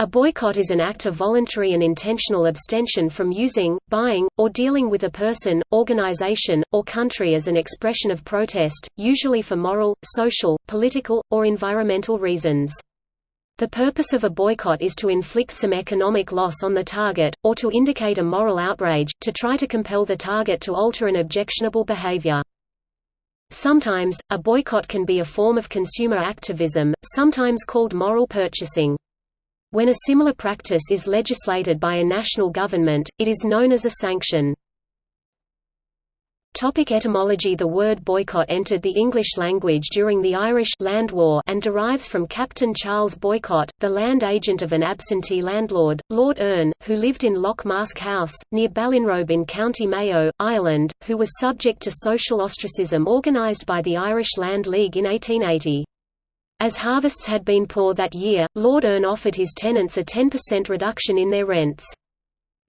A boycott is an act of voluntary and intentional abstention from using, buying, or dealing with a person, organization, or country as an expression of protest, usually for moral, social, political, or environmental reasons. The purpose of a boycott is to inflict some economic loss on the target, or to indicate a moral outrage, to try to compel the target to alter an objectionable behavior. Sometimes, a boycott can be a form of consumer activism, sometimes called moral purchasing. When a similar practice is legislated by a national government, it is known as a sanction. Topic etymology The word boycott entered the English language during the Irish Land War and derives from Captain Charles Boycott, the land agent of an absentee landlord, Lord Erne, who lived in Lough Mask House, near Ballinrobe in County Mayo, Ireland, who was subject to social ostracism organised by the Irish Land League in 1880. As harvests had been poor that year, Lord Erne offered his tenants a 10% reduction in their rents.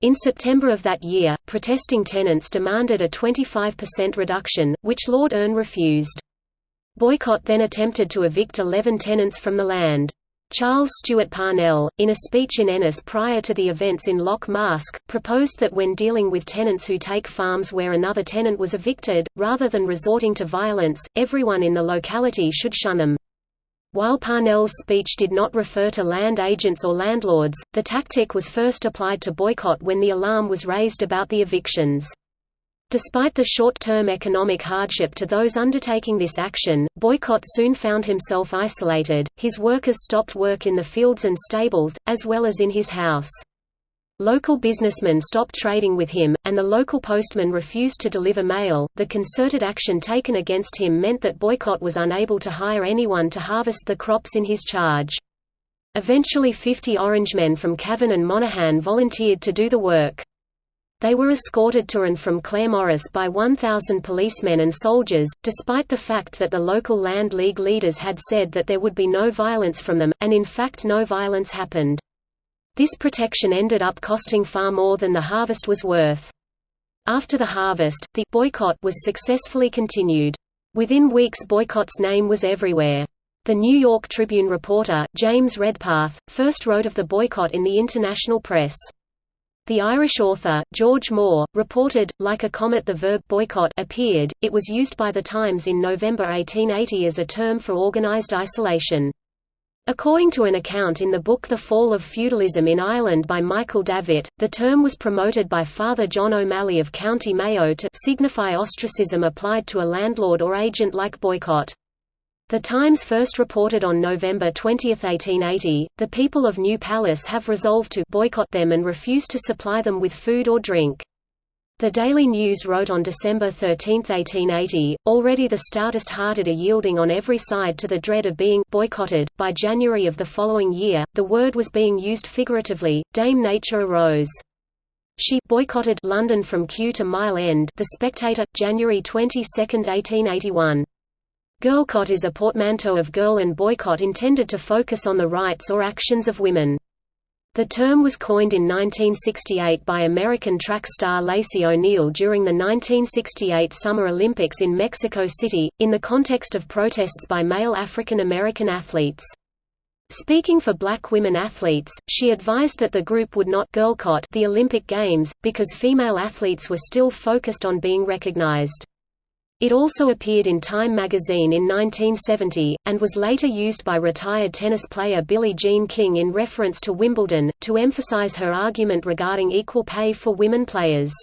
In September of that year, protesting tenants demanded a 25% reduction, which Lord Erne refused. Boycott then attempted to evict 11 tenants from the land. Charles Stewart Parnell, in a speech in Ennis prior to the events in Lough Mask, proposed that when dealing with tenants who take farms where another tenant was evicted, rather than resorting to violence, everyone in the locality should shun them. While Parnell's speech did not refer to land agents or landlords, the tactic was first applied to boycott when the alarm was raised about the evictions. Despite the short-term economic hardship to those undertaking this action, Boycott soon found himself isolated, his workers stopped work in the fields and stables, as well as in his house. Local businessmen stopped trading with him, and the local postman refused to deliver mail. The concerted action taken against him meant that Boycott was unable to hire anyone to harvest the crops in his charge. Eventually 50 Orangemen from Cavan and Monaghan volunteered to do the work. They were escorted to and from Claremorris by 1,000 policemen and soldiers, despite the fact that the local Land League leaders had said that there would be no violence from them, and in fact no violence happened. This protection ended up costing far more than the harvest was worth. After the harvest, the boycott was successfully continued. Within weeks Boycott's name was everywhere. The New York Tribune reporter, James Redpath, first wrote of the boycott in the international press. The Irish author, George Moore, reported, like a comet the verb boycott appeared, it was used by the Times in November 1880 as a term for organized isolation. According to an account in the book The Fall of Feudalism in Ireland by Michael Davitt, the term was promoted by Father John O'Malley of County Mayo to signify ostracism applied to a landlord or agent like boycott. The Times first reported on November 20, 1880, the people of New Pallas have resolved to boycott them and refuse to supply them with food or drink. The Daily News wrote on December 13, 1880, already the stoutest-hearted are yielding on every side to the dread of being boycotted. By January of the following year, the word was being used figuratively. Dame Nature arose. She boycotted London from Kew to Mile End. The Spectator, January 22, 1881. Girlcott is a portmanteau of girl and boycott intended to focus on the rights or actions of women. The term was coined in 1968 by American track star Lacey O'Neal during the 1968 Summer Olympics in Mexico City, in the context of protests by male African American athletes. Speaking for black women athletes, she advised that the group would not girlcott the Olympic Games, because female athletes were still focused on being recognized. It also appeared in Time magazine in 1970, and was later used by retired tennis player Billie Jean King in reference to Wimbledon, to emphasize her argument regarding equal pay for women players.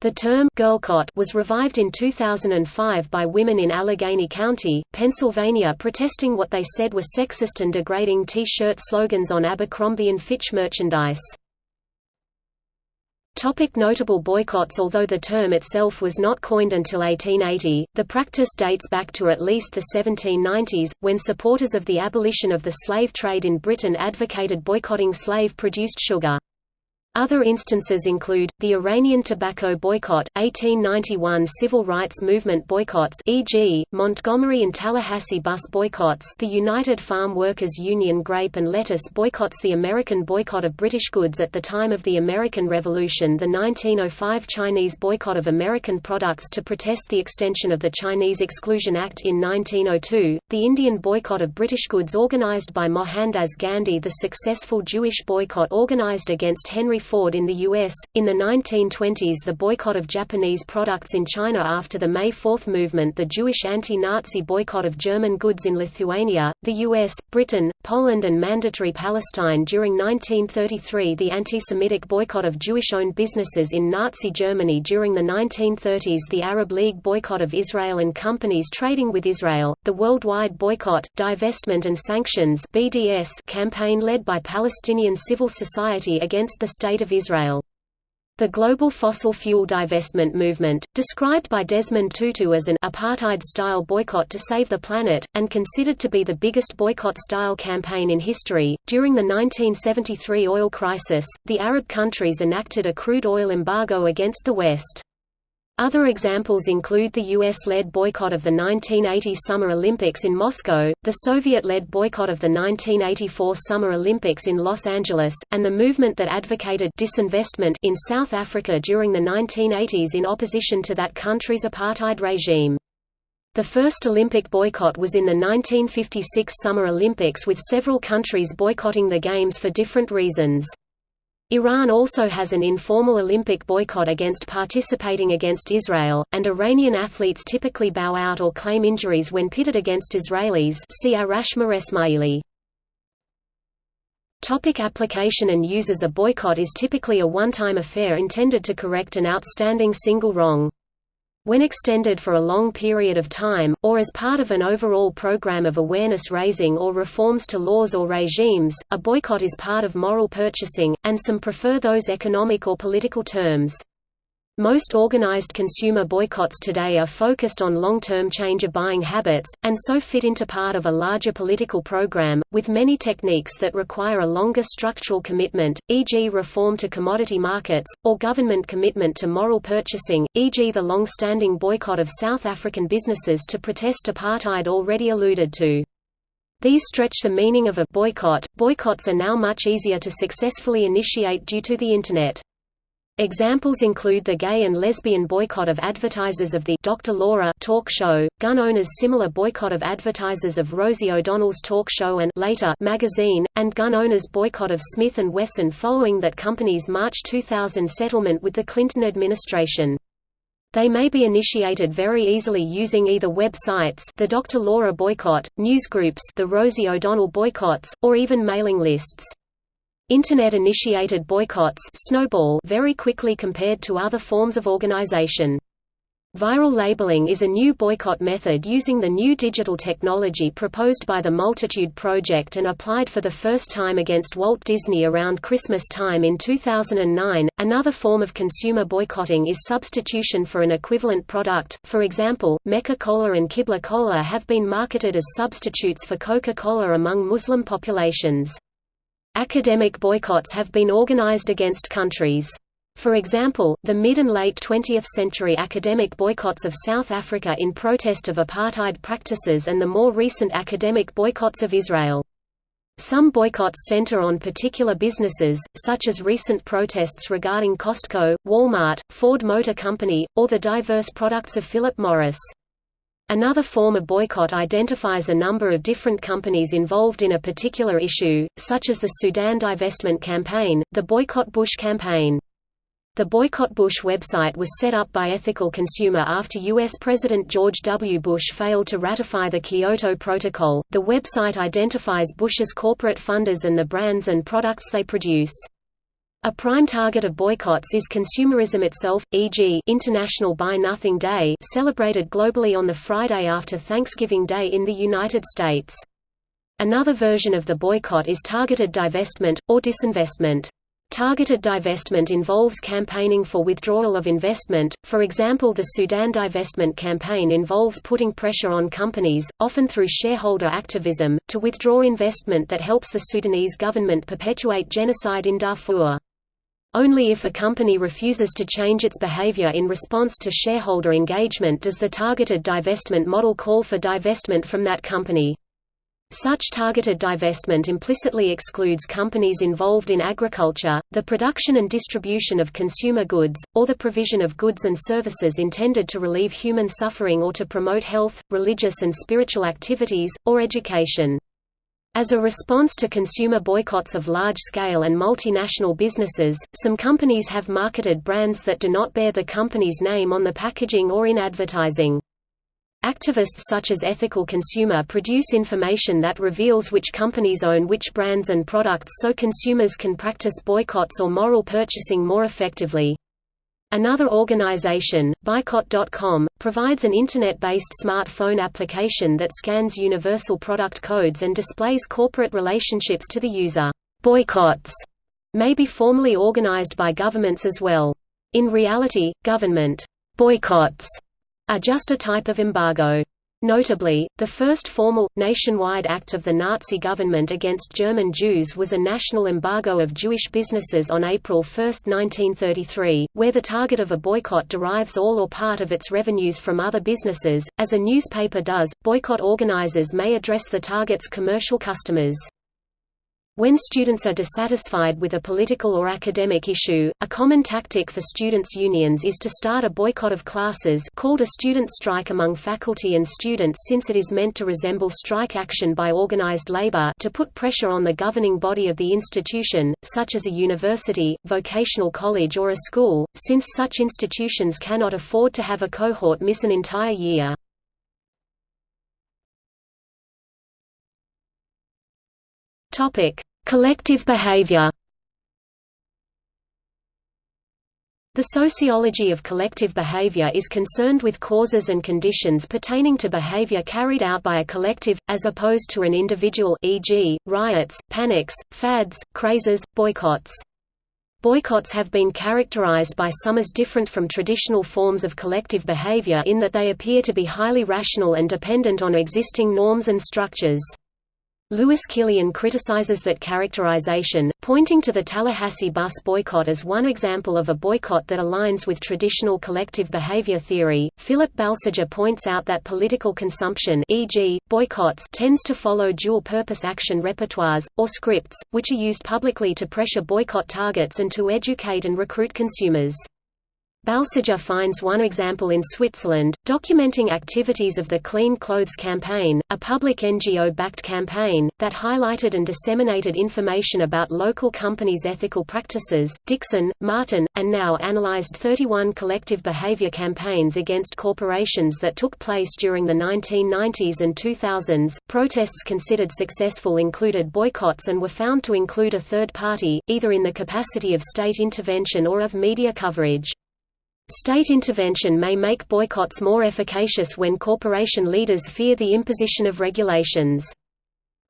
The term girlcott was revived in 2005 by women in Allegheny County, Pennsylvania protesting what they said were sexist and degrading T-shirt slogans on Abercrombie & Fitch merchandise. Topic notable boycotts Although the term itself was not coined until 1880, the practice dates back to at least the 1790s, when supporters of the abolition of the slave trade in Britain advocated boycotting slave-produced sugar. Other instances include, the Iranian tobacco boycott, 1891 civil rights movement boycotts e.g., Montgomery and Tallahassee bus boycotts the United Farm Workers Union grape and lettuce boycotts the American boycott of British goods at the time of the American Revolution the 1905 Chinese boycott of American products to protest the extension of the Chinese Exclusion Act in 1902, the Indian boycott of British goods organized by Mohandas Gandhi the successful Jewish boycott organized against Henry Ford in the U.S. In the 1920s, the boycott of Japanese products in China after the May Fourth movement, the Jewish anti Nazi boycott of German goods in Lithuania, the US, Britain, Poland, and mandatory Palestine during 1933, the anti Semitic boycott of Jewish owned businesses in Nazi Germany during the 1930s, the Arab League boycott of Israel and companies trading with Israel, the worldwide boycott, divestment, and sanctions BDS campaign led by Palestinian civil society against the State of Israel. The global fossil fuel divestment movement, described by Desmond Tutu as an apartheid-style boycott to save the planet, and considered to be the biggest boycott-style campaign in history, during the 1973 oil crisis, the Arab countries enacted a crude oil embargo against the West. Other examples include the US-led boycott of the 1980 Summer Olympics in Moscow, the Soviet-led boycott of the 1984 Summer Olympics in Los Angeles, and the movement that advocated disinvestment in South Africa during the 1980s in opposition to that country's apartheid regime. The first Olympic boycott was in the 1956 Summer Olympics with several countries boycotting the Games for different reasons. Iran also has an informal Olympic boycott against participating against Israel, and Iranian athletes typically bow out or claim injuries when pitted against Israelis see Esmaili. Topic application and uses A boycott is typically a one-time affair intended to correct an outstanding single wrong. When extended for a long period of time, or as part of an overall program of awareness raising or reforms to laws or regimes, a boycott is part of moral purchasing, and some prefer those economic or political terms. Most organized consumer boycotts today are focused on long-term change of buying habits, and so fit into part of a larger political program, with many techniques that require a longer structural commitment, e.g. reform to commodity markets, or government commitment to moral purchasing, e.g. the long-standing boycott of South African businesses to protest apartheid already alluded to. These stretch the meaning of a boycott. Boycotts are now much easier to successfully initiate due to the Internet. Examples include the gay and lesbian boycott of advertisers of the Dr. Laura talk show, gun owners' similar boycott of advertisers of Rosie O'Donnell's talk show and later magazine, and gun owners' boycott of Smith & Wesson following that company's March 2000 settlement with the Clinton administration. They may be initiated very easily using either websites the Dr. Laura boycott, newsgroups the Rosie O'Donnell boycotts, or even mailing lists. Internet-initiated boycotts snowball very quickly compared to other forms of organization. Viral labeling is a new boycott method using the new digital technology proposed by the Multitude Project and applied for the first time against Walt Disney around Christmas time in 2009. Another form of consumer boycotting is substitution for an equivalent product. For example, Mecca Cola and Qibla Cola have been marketed as substitutes for Coca-Cola among Muslim populations. Academic boycotts have been organized against countries. For example, the mid and late 20th century academic boycotts of South Africa in protest of apartheid practices and the more recent academic boycotts of Israel. Some boycotts center on particular businesses, such as recent protests regarding Costco, Walmart, Ford Motor Company, or the diverse products of Philip Morris. Another form of boycott identifies a number of different companies involved in a particular issue, such as the Sudan divestment campaign, the Boycott Bush campaign. The Boycott Bush website was set up by Ethical Consumer after U.S. President George W. Bush failed to ratify the Kyoto Protocol. The website identifies Bush's corporate funders and the brands and products they produce. A prime target of boycotts is consumerism itself, e.g. International Buy Nothing Day celebrated globally on the Friday after Thanksgiving Day in the United States. Another version of the boycott is targeted divestment, or disinvestment. Targeted divestment involves campaigning for withdrawal of investment, for example the Sudan divestment campaign involves putting pressure on companies, often through shareholder activism, to withdraw investment that helps the Sudanese government perpetuate genocide in Darfur. Only if a company refuses to change its behavior in response to shareholder engagement does the targeted divestment model call for divestment from that company. Such targeted divestment implicitly excludes companies involved in agriculture, the production and distribution of consumer goods, or the provision of goods and services intended to relieve human suffering or to promote health, religious and spiritual activities, or education. As a response to consumer boycotts of large-scale and multinational businesses, some companies have marketed brands that do not bear the company's name on the packaging or in advertising. Activists such as Ethical Consumer produce information that reveals which companies own which brands and products so consumers can practice boycotts or moral purchasing more effectively. Another organization, Buycott.com, provides an Internet-based smartphone application that scans universal product codes and displays corporate relationships to the user. Boycotts may be formally organized by governments as well. In reality, government boycotts are just a type of embargo. Notably, the first formal, nationwide act of the Nazi government against German Jews was a national embargo of Jewish businesses on April 1, 1933, where the target of a boycott derives all or part of its revenues from other businesses. As a newspaper does, boycott organizers may address the target's commercial customers. When students are dissatisfied with a political or academic issue, a common tactic for students' unions is to start a boycott of classes called a student strike among faculty and students since it is meant to resemble strike action by organized labor to put pressure on the governing body of the institution, such as a university, vocational college or a school, since such institutions cannot afford to have a cohort miss an entire year. Topic: Collective behavior. The sociology of collective behavior is concerned with causes and conditions pertaining to behavior carried out by a collective, as opposed to an individual e.g., riots, panics, fads, crazes, boycotts. Boycotts have been characterized by some as different from traditional forms of collective behavior in that they appear to be highly rational and dependent on existing norms and structures. Lewis Killian criticizes that characterization, pointing to the Tallahassee bus boycott as one example of a boycott that aligns with traditional collective behavior theory. Philip Balsiger points out that political consumption, e.g., boycotts, tends to follow dual-purpose action repertoires or scripts, which are used publicly to pressure boycott targets and to educate and recruit consumers. Balsiger finds one example in Switzerland, documenting activities of the Clean Clothes Campaign, a public NGO-backed campaign, that highlighted and disseminated information about local companies' ethical practices. Dixon, Martin, and Nau analyzed 31 collective behavior campaigns against corporations that took place during the 1990s and 2000s. Protests considered successful included boycotts and were found to include a third party, either in the capacity of state intervention or of media coverage. State intervention may make boycotts more efficacious when corporation leaders fear the imposition of regulations.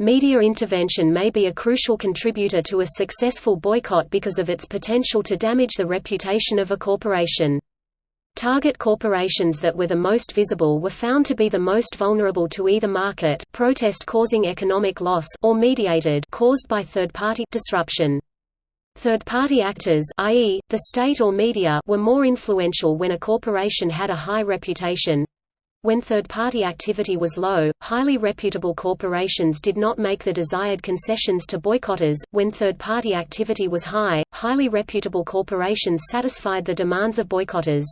Media intervention may be a crucial contributor to a successful boycott because of its potential to damage the reputation of a corporation. Target corporations that were the most visible were found to be the most vulnerable to either market protest causing economic loss or mediated caused by third-party disruption. Third-party actors i.e., the state or media were more influential when a corporation had a high reputation. When third-party activity was low, highly reputable corporations did not make the desired concessions to boycotters. When third-party activity was high, highly reputable corporations satisfied the demands of boycotters.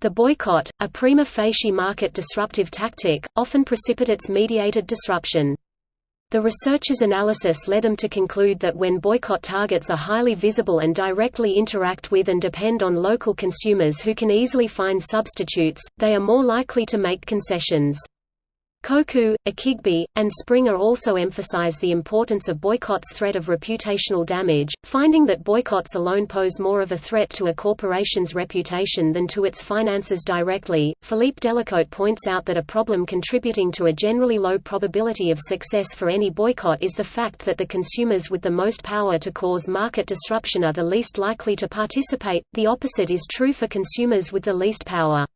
The boycott, a prima facie market disruptive tactic, often precipitates mediated disruption. The researchers' analysis led them to conclude that when boycott targets are highly visible and directly interact with and depend on local consumers who can easily find substitutes, they are more likely to make concessions. Koku, Akhigbe, and Springer also emphasize the importance of boycotts' threat of reputational damage, finding that boycotts alone pose more of a threat to a corporation's reputation than to its finances directly. Philippe Delacote points out that a problem contributing to a generally low probability of success for any boycott is the fact that the consumers with the most power to cause market disruption are the least likely to participate. The opposite is true for consumers with the least power.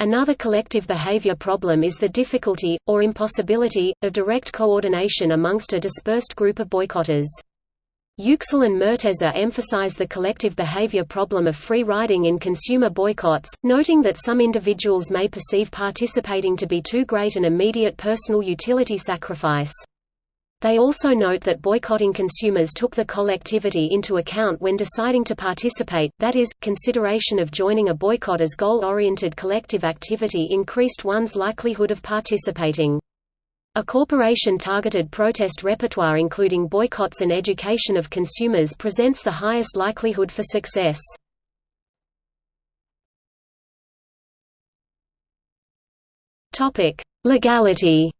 Another collective behavior problem is the difficulty, or impossibility, of direct coordination amongst a dispersed group of boycotters. Yüksel and Murteza emphasize the collective behavior problem of free riding in consumer boycotts, noting that some individuals may perceive participating to be too great an immediate personal utility sacrifice. They also note that boycotting consumers took the collectivity into account when deciding to participate, that is, consideration of joining a boycott as goal-oriented collective activity increased one's likelihood of participating. A corporation-targeted protest repertoire including boycotts and education of consumers presents the highest likelihood for success. Legality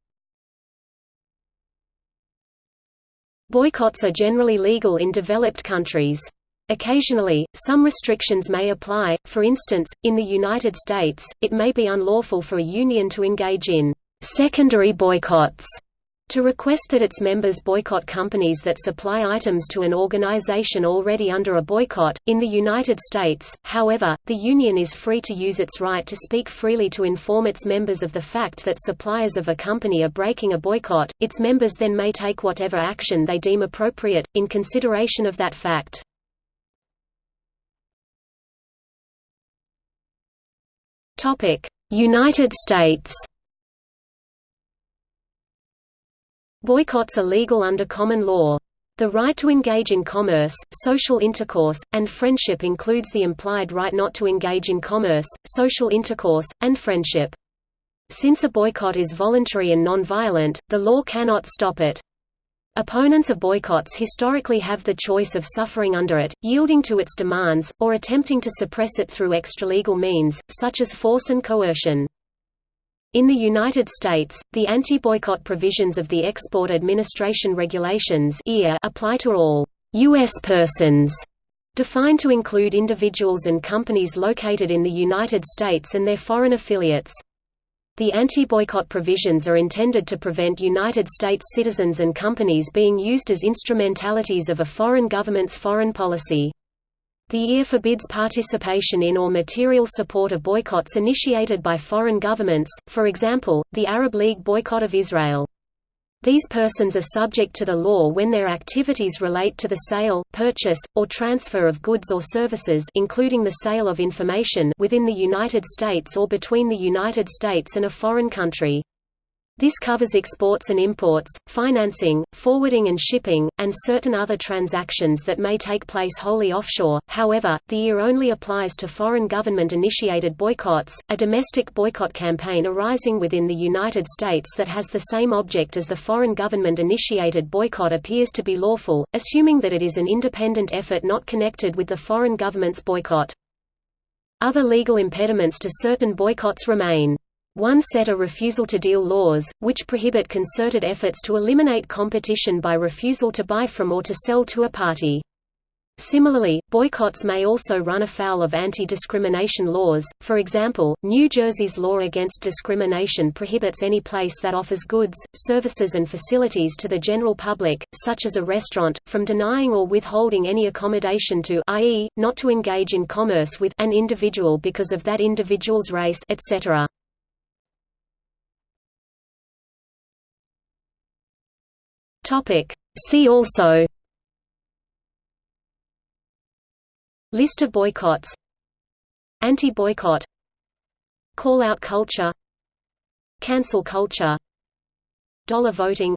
Boycotts are generally legal in developed countries. Occasionally, some restrictions may apply, for instance, in the United States, it may be unlawful for a union to engage in secondary boycotts to request that its members boycott companies that supply items to an organization already under a boycott. In the United States, however, the union is free to use its right to speak freely to inform its members of the fact that suppliers of a company are breaking a boycott. Its members then may take whatever action they deem appropriate, in consideration of that fact. United States Boycotts are legal under common law. The right to engage in commerce, social intercourse, and friendship includes the implied right not to engage in commerce, social intercourse, and friendship. Since a boycott is voluntary and non-violent, the law cannot stop it. Opponents of boycotts historically have the choice of suffering under it, yielding to its demands, or attempting to suppress it through extralegal means, such as force and coercion. In the United States, the anti-boycott provisions of the Export Administration Regulations apply to all U.S. persons, defined to include individuals and companies located in the United States and their foreign affiliates. The anti-boycott provisions are intended to prevent United States citizens and companies being used as instrumentalities of a foreign government's foreign policy. The EAR forbids participation in or material support of boycotts initiated by foreign governments, for example, the Arab League boycott of Israel. These persons are subject to the law when their activities relate to the sale, purchase, or transfer of goods or services including the sale of information within the United States or between the United States and a foreign country. This covers exports and imports, financing, forwarding and shipping, and certain other transactions that may take place wholly offshore. However, the EAR only applies to foreign government initiated boycotts. A domestic boycott campaign arising within the United States that has the same object as the foreign government initiated boycott appears to be lawful, assuming that it is an independent effort not connected with the foreign government's boycott. Other legal impediments to certain boycotts remain. One set are refusal to deal laws, which prohibit concerted efforts to eliminate competition by refusal to buy from or to sell to a party. Similarly, boycotts may also run afoul of anti-discrimination laws, for example, New Jersey's law against discrimination prohibits any place that offers goods, services and facilities to the general public, such as a restaurant, from denying or withholding any accommodation to i.e., not to engage in commerce with an individual because of that individual's race etc. Topic. See also. List of boycotts. Anti-boycott. Call-out culture. Cancel culture. Dollar voting.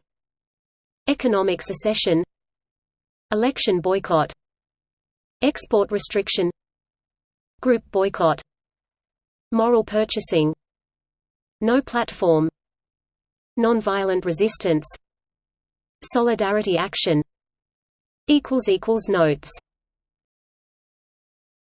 Economic secession. Election boycott. Export restriction. Group boycott. Moral purchasing. No platform. Nonviolent resistance Solidarity Action Notes